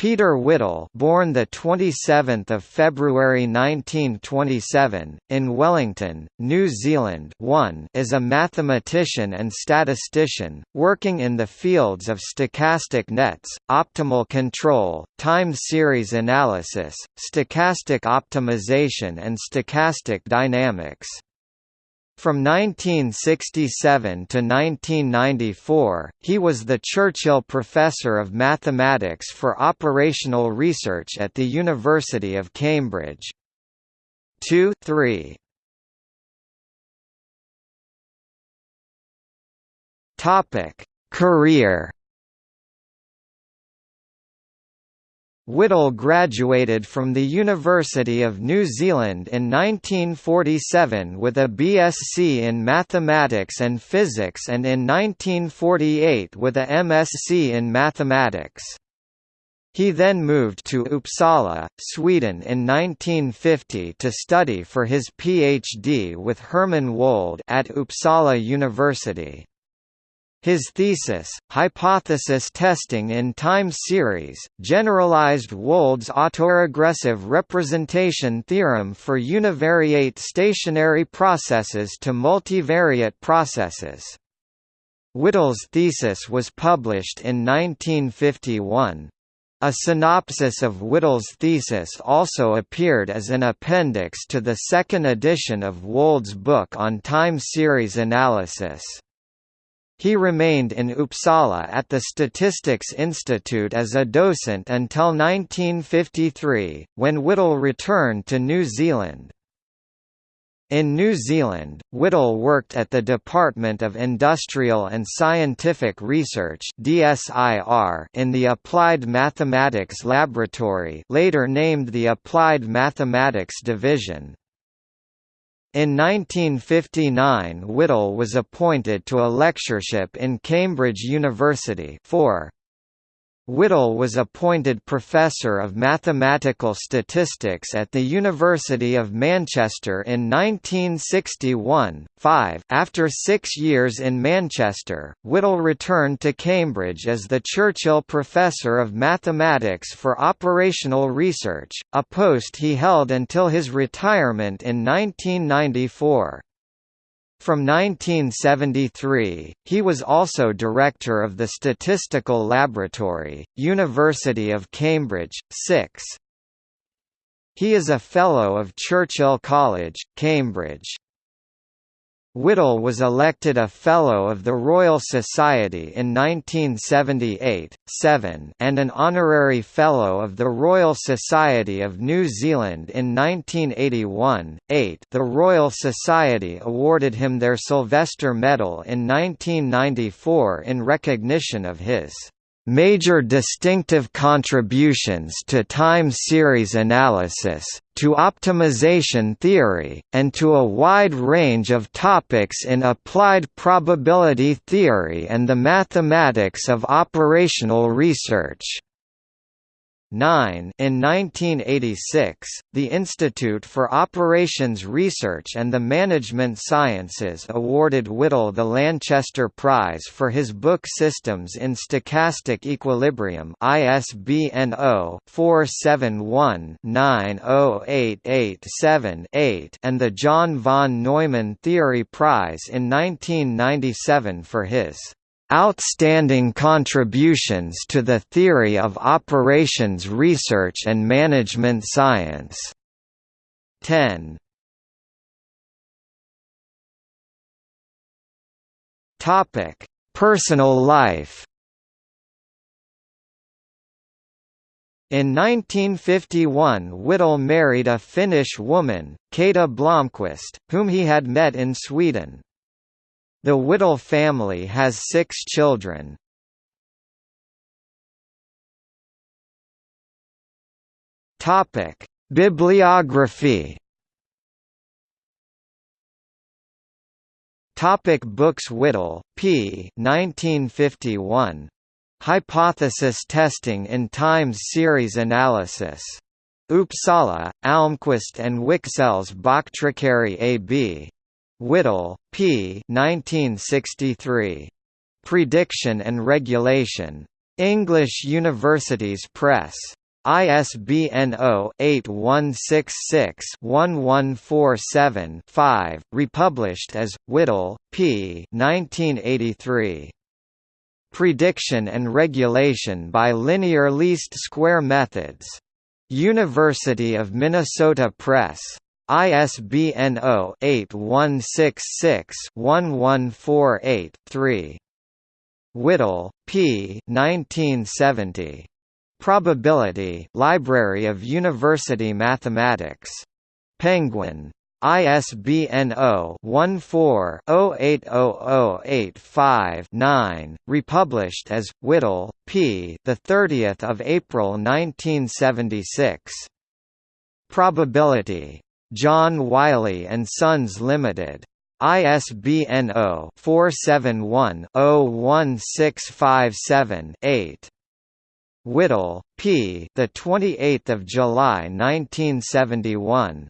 Peter Whittle, born the 27th of February 1927 in Wellington, New Zealand, 1, is a mathematician and statistician working in the fields of stochastic nets, optimal control, time series analysis, stochastic optimization and stochastic dynamics. From 1967 to 1994, he was the Churchill Professor of Mathematics for Operational Research at the University of Cambridge. 2 3. Topic: Career Whittle graduated from the University of New Zealand in 1947 with a BSc in Mathematics and Physics and in 1948 with a MSc in Mathematics. He then moved to Uppsala, Sweden in 1950 to study for his PhD with Hermann Wold at Uppsala University. His thesis, Hypothesis Testing in Time Series, generalized Wold's autoregressive representation theorem for univariate stationary processes to multivariate processes. Whittle's thesis was published in 1951. A synopsis of Whittle's thesis also appeared as an appendix to the second edition of Wold's book on time series analysis. He remained in Uppsala at the Statistics Institute as a docent until 1953, when Whittle returned to New Zealand. In New Zealand, Whittle worked at the Department of Industrial and Scientific Research in the Applied Mathematics Laboratory later named the Applied Mathematics Division. In 1959 Whittle was appointed to a lectureship in Cambridge University 4. Whittle was appointed Professor of Mathematical Statistics at the University of Manchester in 1961. 5. After six years in Manchester, Whittle returned to Cambridge as the Churchill Professor of Mathematics for Operational Research, a post he held until his retirement in 1994. From 1973, he was also director of the Statistical Laboratory, University of Cambridge, 6. He is a Fellow of Churchill College, Cambridge. Whittle was elected a Fellow of the Royal Society in 1978, 7 and an Honorary Fellow of the Royal Society of New Zealand in 1981, 8 the Royal Society awarded him their Sylvester Medal in 1994 in recognition of his major distinctive contributions to time series analysis, to optimization theory, and to a wide range of topics in applied probability theory and the mathematics of operational research. 9 In 1986, the Institute for Operations Research and the Management Sciences awarded Whittle the Lanchester Prize for his book Systems in Stochastic Equilibrium ISBN 0-471-908878 and the John von Neumann Theory Prize in 1997 for his Outstanding contributions to the theory of operations research and management science. 10. Topic: Personal life. In 1951 Whittle married a Finnish woman, Kata Blomqvist, whom he had met in Sweden. The Whittle family has six children. Topic: Bibliography. Topic books Whittle, P. 1951. Hypothesis Testing in Times Series Analysis. Uppsala, Almqvist and Wiksell Boktryckeri AB. Whittle, P. 1963. Prediction and Regulation. English Universities Press. ISBN 0-8166-1147-5, republished as, Whittle, P. 1983. Prediction and Regulation by Linear Least Square Methods. University of Minnesota Press. ISBN 0-8166-1148-3. Whittle, P. 1970. Probability Library of University Mathematics. Penguin. ISBN 0-14-080085-9, republished as, Whittle, P. 30 April 1976. Probability. John Wiley & Sons Limited. ISBN 0-471-01657-8. Whittle, P. The 28th of July 1971.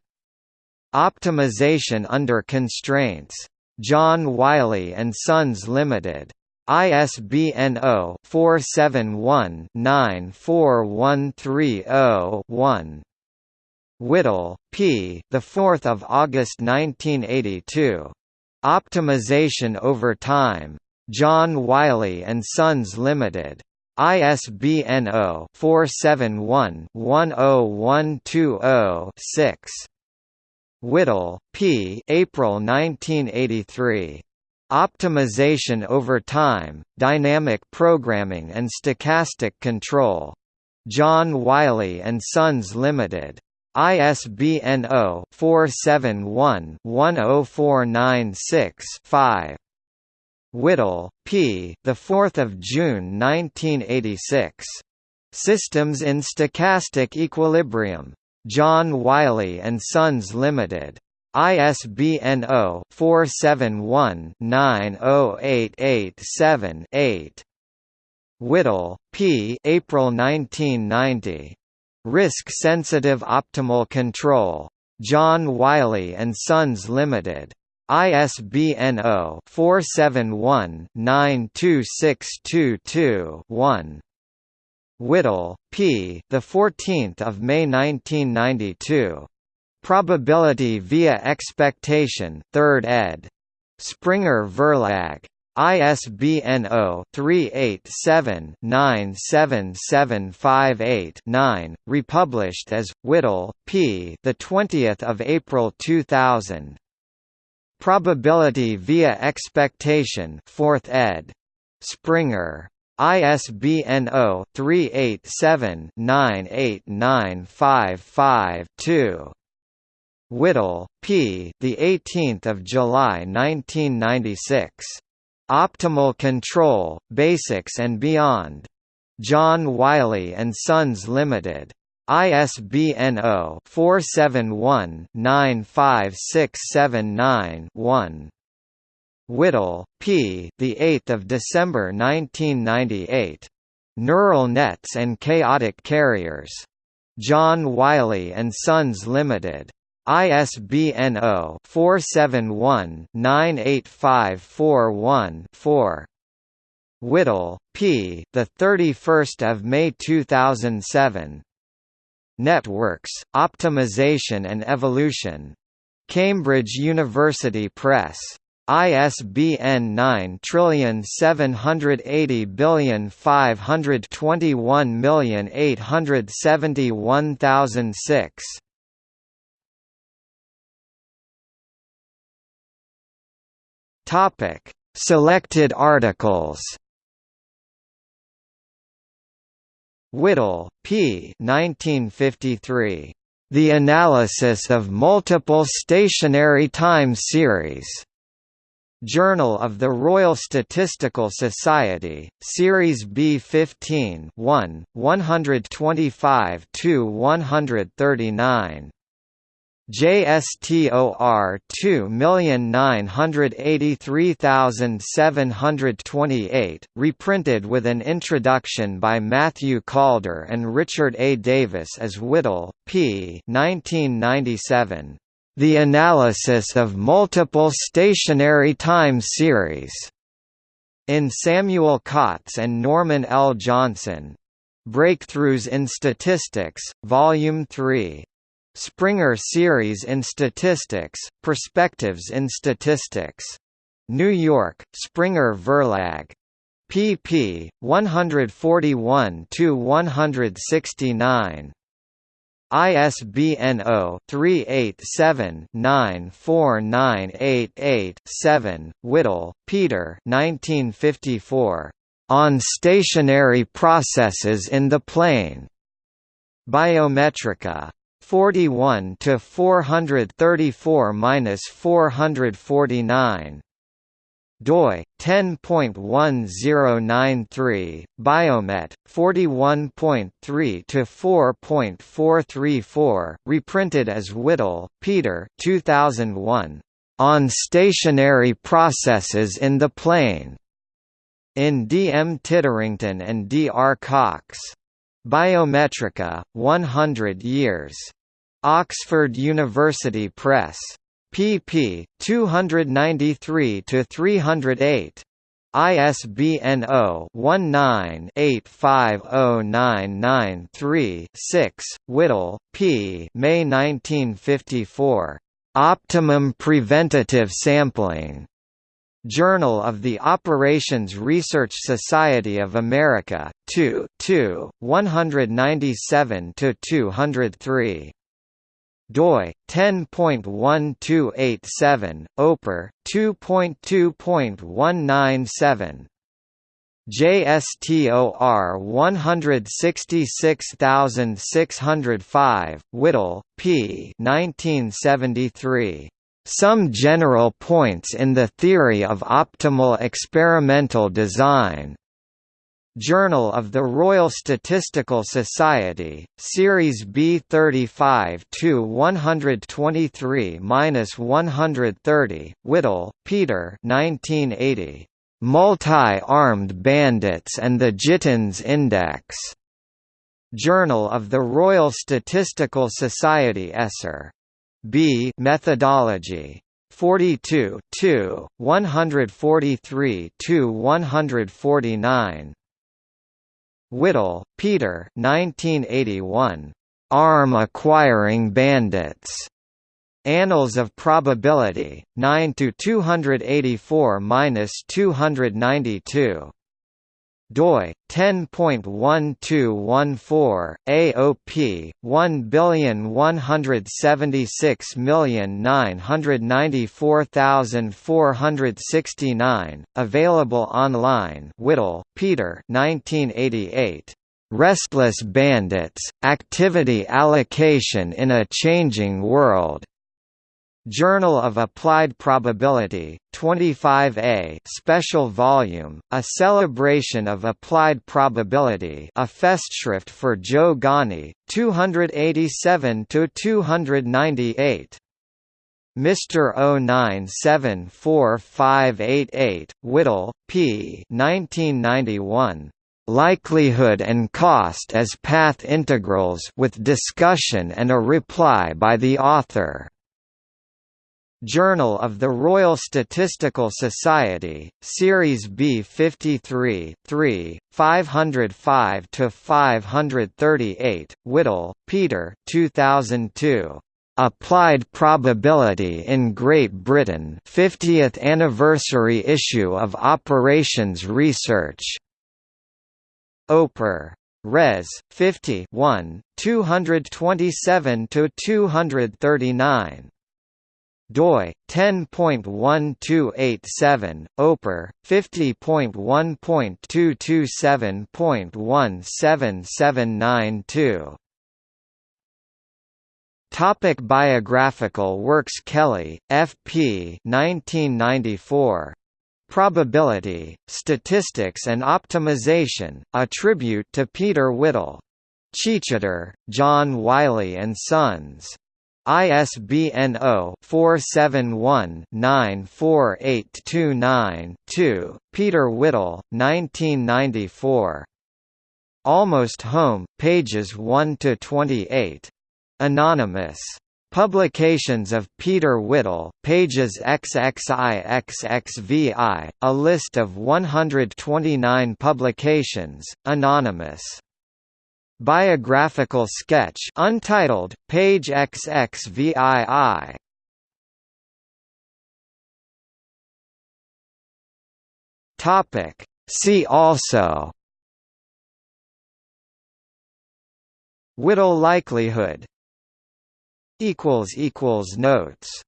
Optimization under constraints. John Wiley and Sons Limited. ISBN 0-471-94130-1. Whittle, P. The 4th of August 1982. Optimization over time. John Wiley and Sons Limited. ISBN 0-471-10120-6. Whittle, P. April 1983. Optimization over Time, Dynamic Programming and Stochastic Control. John Wiley & Sons Limited. ISBN 0-471-10496-5. Whittle, P. The 4th of June 1986. Systems in Stochastic Equilibrium. John Wiley and Sons Limited. ISBN 0-471-90887-8. Whittle, P. April 1990. Risk-sensitive optimal control. John Wiley and Sons Limited. ISBN 0-471-92622-1. Whittle, P. The 14th of May 1992. Probability via Expectation, 3rd ed. Springer Verlag. ISBN 0-387-97758-9, republished as Whittle, P. The 20th of April 2000. Probability via Expectation, 4th ed. Springer. ISBN 0-387-98955-2. Whittle, P. The 18th of July 1996. Optimal Control: Basics and Beyond. John Wiley and Sons Limited. ISBN 0-471-95679-1. Whittle, P. The 8th of December 1998. Neural Nets and Chaotic Carriers. John Wiley and Sons Limited. ISBN 0-471-98541-4. Whittle, P. The 31st of May 2007. Networks, Optimization and Evolution. Cambridge University Press. ISBN 9780521871006. Topic: Selected articles. Whittle, P. 1953. The Analysis of Multiple Stationary Time Series. Journal of the Royal Statistical Society, Series B 15 1, 125–139. JSTOR 2983728, reprinted with an introduction by Matthew Calder and Richard A. Davis as Whittle, p. 1997. The Analysis of Multiple Stationary Time Series. In Samuel Kotz and Norman L. Johnson. Breakthroughs in Statistics, Volume 3. Springer Series in Statistics, Perspectives in Statistics. New York, Springer Verlag pp. 141–169. ISBN 0-387-94988-7, Whittle, Peter 1954. On Stationary Processes in the Plane. Biometrika. 41 to 434-449 doi 10.1093 biomet 41.3 to 4.434 reprinted as Whittle Peter 2001 on stationary processes in the plane in D. M. Titterington and D. R. Cox Biometrika 100 years Oxford University Press pp. 293 to 308. ISBN 0-19-850993-6, Whittle, P. May 1954. Optimum Preventative Sampling. Journal of the Operations Research Society of America, 2 2, 197–203 doi 10.1287 oper 2.2.197 JSTOR 166605 Whittle P 1973 Some general points in the theory of optimal experimental design Journal of the Royal Statistical Society, Series B 35 to 123-130, Whittle, Peter 1980. Multi-Armed Bandits and the Gittins Index. Journal of the Royal Statistical Society Esser. B Methodology. 42 2, 143 149. Whittle, Peter 1981. Arm Acquiring Bandits. Annals of Probability, 9 to 284-292 doi 10.1214 AOP 1176994,469 available online Whittle Peter 1988 Restless Bandits Activity Allocation in a Changing World Journal of Applied Probability, 25A special volume, a celebration of applied probability a Festschrift for Joe Gani, two hundred eighty-seven to two hundred ninety-eight. Mr. 09745588, Whittle, P. 1991. Likelihood and Cost as Path Integrals with discussion and a reply by the author. Journal of the Royal Statistical Society, Series B 53 3, 505–538, Whittle, Peter 2002. Applied Probability in Great Britain 50th Anniversary Issue of Operations Research. Oper. Res. 50 1, 227–239 doi 10.1287 oper 50.1.227.17792 Topic biographical works Kelly, F.P. 1994. Probability, Statistics and Optimization, a tribute to Peter Whittle. Chichester, John Wiley and Sons. ISBN 0-471-94829-2, Peter Whittle, 1994. Almost Home, pages 1–28. Anonymous. Publications of Peter Whittle, pages XXIXXVI, a list of 129 publications, anonymous. Biographical sketch untitled, page XXVII. Topic. See also Whittle likelihood Notes